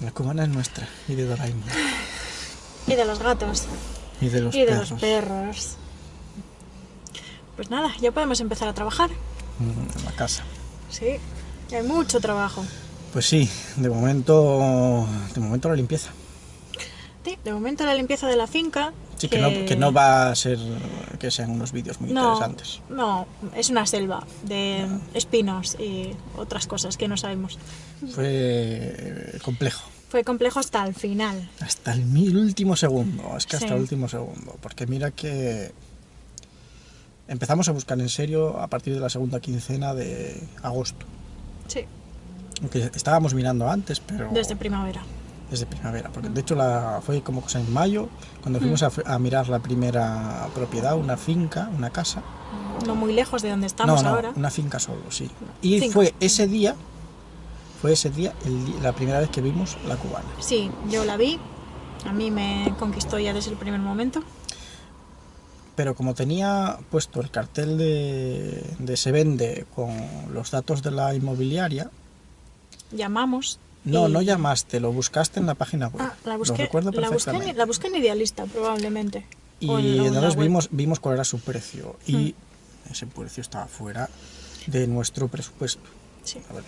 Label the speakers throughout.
Speaker 1: La cubana es nuestra y de Doraemon.
Speaker 2: Y de los gatos.
Speaker 1: Y de los
Speaker 2: y de
Speaker 1: perros.
Speaker 2: los perros. Pues nada, ya podemos empezar a trabajar.
Speaker 1: Mm, En la casa.
Speaker 2: Sí, hay mucho trabajo.
Speaker 1: Pues sí, de momento, de momento la limpieza.
Speaker 2: Sí, de momento la limpieza de la finca.
Speaker 1: Sí, que, no, que no va a ser que sean unos vídeos muy
Speaker 2: No,
Speaker 1: interesantes.
Speaker 2: no, es una selva de espinos y otras cosas que no sabemos.
Speaker 1: Fue eh, complejo.
Speaker 2: Fue complejo hasta el final.
Speaker 1: Hasta el último segundo, es que hasta
Speaker 2: Sí.
Speaker 1: el último segundo. Porque mira que empezamos a buscar en serio a partir de la segunda quincena de agosto.
Speaker 2: Sí,
Speaker 1: Aunque estábamos mirando antes, pero
Speaker 2: desde primavera.
Speaker 1: Desde primavera. Porque de hecho la, fue como cosa en mayo, cuando fuimos a, a mirar la primera propiedad, una finca, una casa.
Speaker 2: No muy lejos de donde estamos
Speaker 1: no, no,
Speaker 2: ahora.
Speaker 1: una finca solo, sí. Y
Speaker 2: Finca.
Speaker 1: fue ese día, fue ese día el la primera vez que vimos la cubana.
Speaker 2: Sí, yo la vi. A mí me conquistó ya desde el primer momento.
Speaker 1: Pero como tenía puesto el cartel de, de se vende con los datos de la inmobiliaria,
Speaker 2: Llamamos.
Speaker 1: No,
Speaker 2: y-
Speaker 1: no llamaste, lo buscaste en la página web.
Speaker 2: Ah, la
Speaker 1: Lo
Speaker 2: busqué,
Speaker 1: recuerdo
Speaker 2: busqué, en-
Speaker 1: perfectamente.
Speaker 2: la busqué en Idealista, probablemente.
Speaker 1: Y
Speaker 2: en-
Speaker 1: entonces vimos, vimos cuál era su precio. Y
Speaker 2: Hmm.
Speaker 1: ese precio estaba fuera de nuestro presupuesto.
Speaker 2: Sí.
Speaker 1: Ver,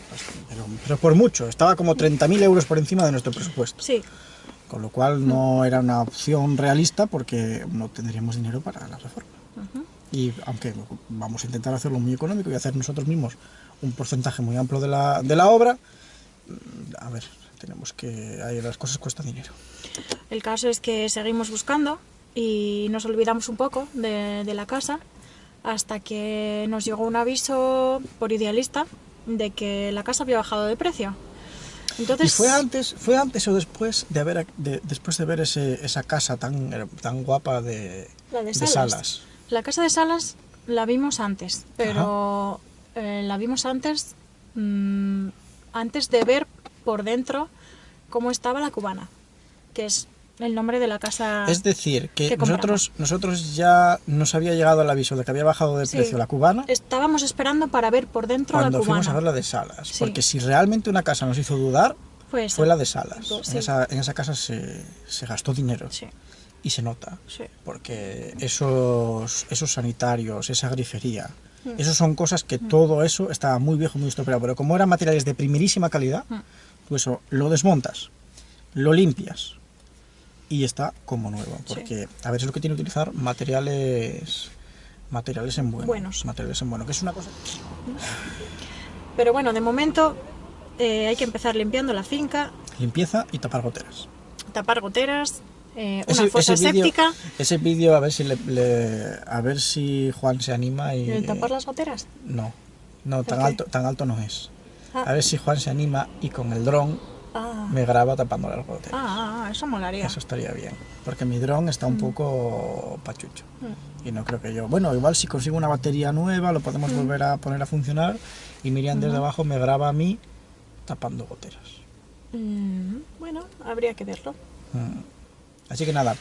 Speaker 1: pero, pero por mucho, estaba como 30.000 euros por encima de nuestro presupuesto.
Speaker 2: Sí,
Speaker 1: Con lo cual no era una opción realista porque no tendríamos dinero para la reforma.
Speaker 2: ujú,
Speaker 1: Y aunque vamos a intentar hacerlo muy económico y hacer nosotros mismos un porcentaje muy amplio de la, de la obra, a ver, tenemos que... ahí las cosas cuestan dinero.
Speaker 2: el caso es que seguimos buscando y nos olvidamos un poco de, de la casa hasta que nos llegó un aviso por Idealista de que la casa había bajado de precio. Entonces,
Speaker 1: ¿Y fue antes, fue antes o después de haber de- después de ver ese, esa casa tan, tan guapa de,
Speaker 2: La de
Speaker 1: de
Speaker 2: Salas.
Speaker 1: Salas?
Speaker 2: La casa de Salas la vimos antes, pero eh, la vimos antes, mm, antes de ver por dentro cómo estaba la cubana, que es el nombre de la casa.
Speaker 1: Es decir, que
Speaker 2: ¿Qué compramos?
Speaker 1: nosotros, nosotros ya nos había llegado el aviso de que había bajado de
Speaker 2: Sí.
Speaker 1: precio la cubana
Speaker 2: Estábamos esperando para ver por dentro
Speaker 1: cuando
Speaker 2: la cubana.
Speaker 1: fuimos a ver la de Salas.
Speaker 2: Sí.
Speaker 1: Porque si realmente una casa nos hizo dudar,
Speaker 2: Fue
Speaker 1: la de Salas.
Speaker 2: Sí.
Speaker 1: En, esa, en esa casa se, se gastó dinero
Speaker 2: Sí,
Speaker 1: y se nota.
Speaker 2: sí.
Speaker 1: Porque esos, esos sanitarios, esa grifería,
Speaker 2: Mm.
Speaker 1: esos son cosas que todo eso estaba muy viejo, muy estropeado. Pero como eran materiales de primerísima calidad,
Speaker 2: Mm.
Speaker 1: tú eso lo desmontas, lo limpias y está como nuevo.
Speaker 2: Sí.
Speaker 1: Porque a ver, es lo que tiene que utilizar materiales materiales en bueno.
Speaker 2: Buenos.
Speaker 1: Materiales en bueno, que es una cosa...
Speaker 2: Pero bueno, de momento eh, hay que empezar limpiando la finca,
Speaker 1: Limpieza y tapar goteras.
Speaker 2: tapar goteras, eh, una
Speaker 1: Ese-
Speaker 2: fosa
Speaker 1: ese. Ese vídeo a ver si le, le- a ver si Juan se anima y
Speaker 2: ¿El tapar las goteras?
Speaker 1: no, no tan alto, tan alto no es.
Speaker 2: Ah.
Speaker 1: A ver si Juan se anima y con el dron
Speaker 2: Ah,
Speaker 1: me graba tapando las goteras.
Speaker 2: ah, ah, eso molaría.
Speaker 1: Eso estaría bien, porque mi dron está un poco pachucho. Y no creo que yo. Bueno, igual si consigo una batería nueva, lo podemos volver a poner a funcionar. Y Miriam desde abajo me graba a mí tapando goteras.
Speaker 2: Mm, bueno, habría que verlo.
Speaker 1: Así que nada.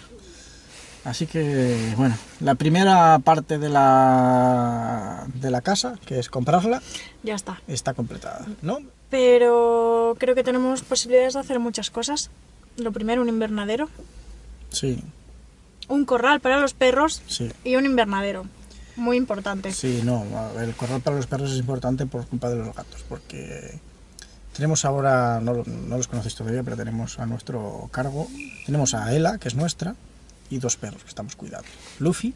Speaker 1: Así que, bueno, la primera parte de la, de la casa, que es comprarla,
Speaker 2: Ya está.
Speaker 1: está completada, ¿no?
Speaker 2: Pero creo que tenemos posibilidades de hacer muchas cosas. Lo primero, un invernadero,
Speaker 1: Sí,
Speaker 2: un corral para los perros
Speaker 1: sí.
Speaker 2: y un invernadero. Muy importante.
Speaker 1: Sí, no, el corral para los perros es importante por culpa de los gatos, porque tenemos ahora, no, no los conocéis todavía, pero tenemos a nuestro cargo, tenemos a Ela, que es nuestra, y dos perros que estamos cuidando, Luffy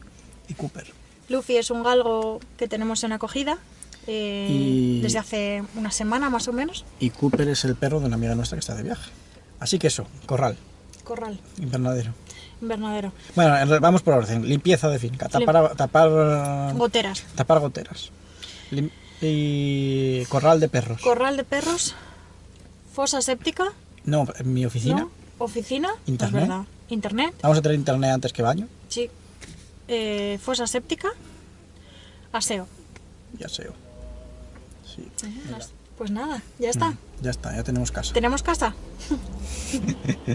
Speaker 1: y Cooper.
Speaker 2: Luffy es un galgo que tenemos en acogida eh,
Speaker 1: Y-
Speaker 2: desde hace una semana más o menos.
Speaker 1: Y Cooper es el perro de una amiga nuestra que está de viaje. Así que eso, corral,
Speaker 2: Corral,
Speaker 1: invernadero.
Speaker 2: invernadero.
Speaker 1: Bueno, vamos por orden, limpieza de finca, tapar, tapar,
Speaker 2: Goteras.
Speaker 1: tapar goteras. Lim- y corral de perros.
Speaker 2: Corral de perros. Fosa séptica.
Speaker 1: no, en mi oficina.
Speaker 2: ¿no? Oficina. es
Speaker 1: Internet.
Speaker 2: verdad. Internet.
Speaker 1: Vamos a tener internet antes que baño.
Speaker 2: Sí. Eh, fosa séptica. Aseo.
Speaker 1: Ya sé. Sí.
Speaker 2: Pues nada, ya está.
Speaker 1: Ya está, ya tenemos casa.
Speaker 2: ¿Tenemos casa?